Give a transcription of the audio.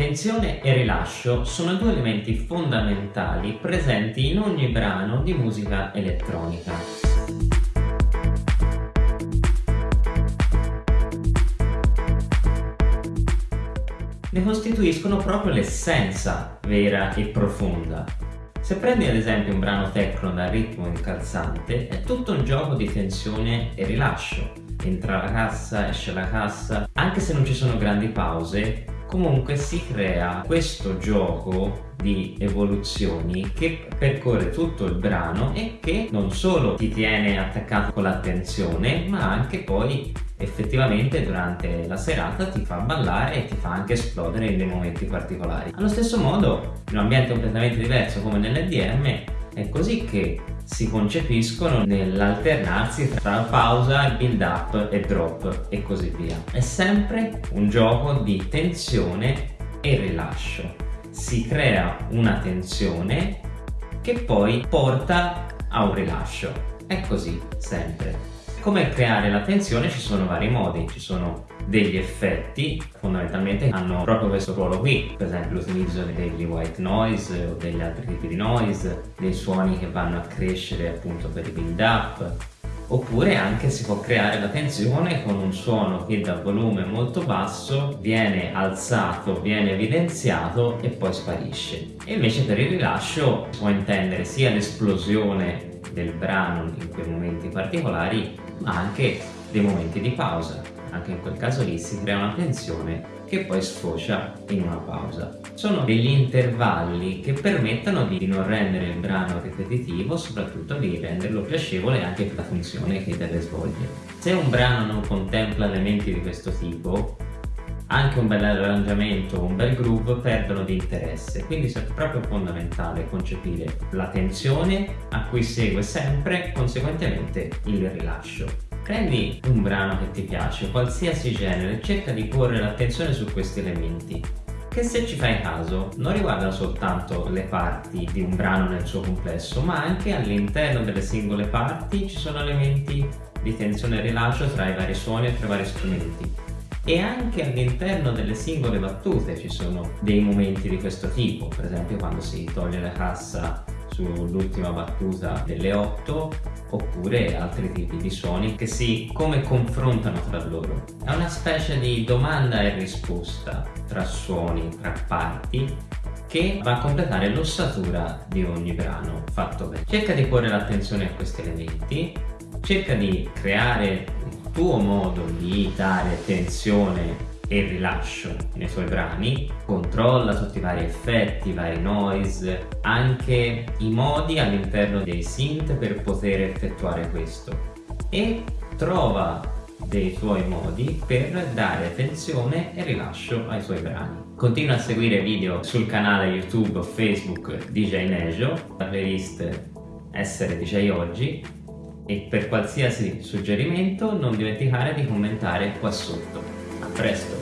Tensione e rilascio sono due elementi fondamentali presenti in ogni brano di musica elettronica. Ne costituiscono proprio l'essenza vera e profonda. Se prendi ad esempio un brano techno dal ritmo incalzante, è tutto un gioco di tensione e rilascio. Entra la cassa, esce la cassa, anche se non ci sono grandi pause, comunque si crea questo gioco di evoluzioni che percorre tutto il brano e che non solo ti tiene attaccato con l'attenzione ma anche poi effettivamente durante la serata ti fa ballare e ti fa anche esplodere in dei momenti particolari. Allo stesso modo in un ambiente completamente diverso come nell'EDM è così che si concepiscono nell'alternarsi tra pausa, build up e drop e così via. È sempre un gioco di tensione e rilascio. Si crea una tensione che poi porta a un rilascio. È così, sempre. Come creare la tensione ci sono vari modi, ci sono degli effetti fondamentalmente hanno proprio questo ruolo qui. Per esempio l'utilizzo degli white noise o degli altri tipi di noise dei suoni che vanno a crescere appunto per i build up. Oppure anche si può creare la tensione con un suono che da volume molto basso viene alzato, viene evidenziato e poi sparisce. E invece per il rilascio si può intendere sia l'esplosione del brano in quei momenti particolari ma anche dei momenti di pausa anche in quel caso lì si crea una tensione che poi sfocia in una pausa. Sono degli intervalli che permettono di non rendere il brano ripetitivo, soprattutto di renderlo piacevole anche per la funzione che deve svolgere. Se un brano non contempla elementi di questo tipo, anche un bel arrangiamento un bel groove perdono di interesse, quindi è proprio fondamentale concepire la tensione a cui segue sempre conseguentemente il rilascio. Prendi un brano che ti piace, qualsiasi genere, cerca di porre l'attenzione su questi elementi che se ci fai caso non riguardano soltanto le parti di un brano nel suo complesso ma anche all'interno delle singole parti ci sono elementi di tensione e rilascio tra i vari suoni e tra i vari strumenti e anche all'interno delle singole battute ci sono dei momenti di questo tipo, per esempio quando si toglie la cassa sull'ultima battuta delle 8 oppure altri tipi di suoni che si come confrontano tra loro. È una specie di domanda e risposta tra suoni, tra parti che va a completare l'ossatura di ogni brano fatto bene. Cerca di porre l'attenzione a questi elementi, cerca di creare tuo modo di dare tensione e rilascio nei suoi brani, controlla tutti i vari effetti, i vari noise, anche i modi all'interno dei synth per poter effettuare questo e trova dei suoi modi per dare tensione e rilascio ai suoi brani. Continua a seguire video sul canale YouTube o Facebook DJ Nejo, la playlist Essere DJ Oggi e per qualsiasi suggerimento non dimenticare di commentare qua sotto. A presto!